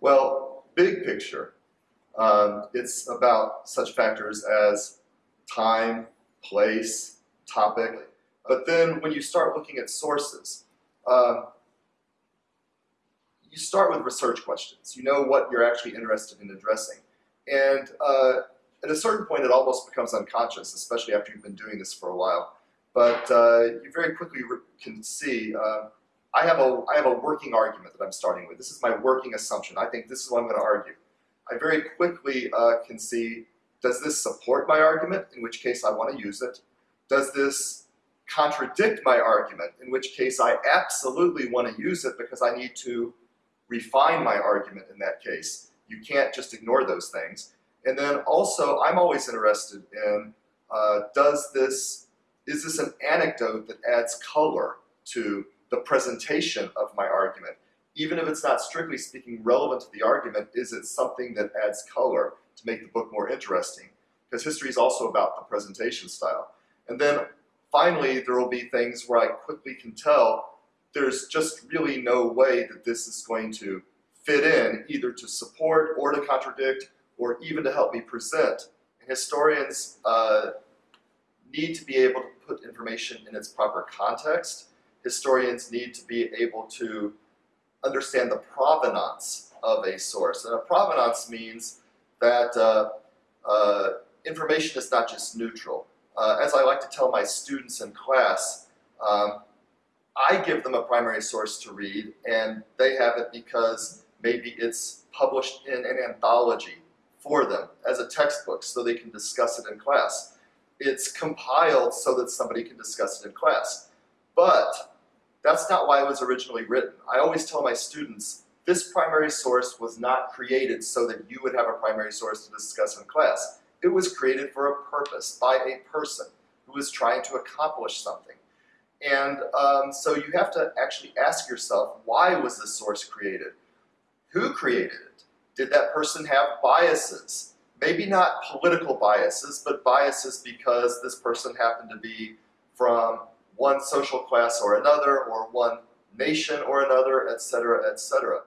Well, big picture, um, it's about such factors as time, place, topic. But then when you start looking at sources, um, you start with research questions. You know what you're actually interested in addressing. And uh, at a certain point, it almost becomes unconscious, especially after you've been doing this for a while. But uh, you very quickly can see uh, I have a I have a working argument that I'm starting with. This is my working assumption. I think this is what I'm going to argue. I very quickly uh, can see does this support my argument, in which case I want to use it? Does this contradict my argument, in which case I absolutely want to use it because I need to refine my argument in that case. You can't just ignore those things. And then also, I'm always interested in, uh, does this, is this an anecdote that adds color to the presentation of my argument? Even if it's not strictly speaking relevant to the argument, is it something that adds color to make the book more interesting? Because history is also about the presentation style. And then finally, there will be things where I quickly can tell there's just really no way that this is going to fit in either to support or to contradict or even to help me present. And historians uh, need to be able to put information in its proper context. Historians need to be able to understand the provenance of a source. And a provenance means that uh, uh, information is not just neutral. Uh, as I like to tell my students in class, um, I give them a primary source to read, and they have it because maybe it's published in an anthology for them as a textbook so they can discuss it in class. It's compiled so that somebody can discuss it in class. But that's not why it was originally written. I always tell my students, this primary source was not created so that you would have a primary source to discuss in class. It was created for a purpose by a person who was trying to accomplish something. And um, so you have to actually ask yourself, why was this source created? Who created it? Did that person have biases? Maybe not political biases, but biases because this person happened to be from one social class or another, or one nation or another, etc., etc.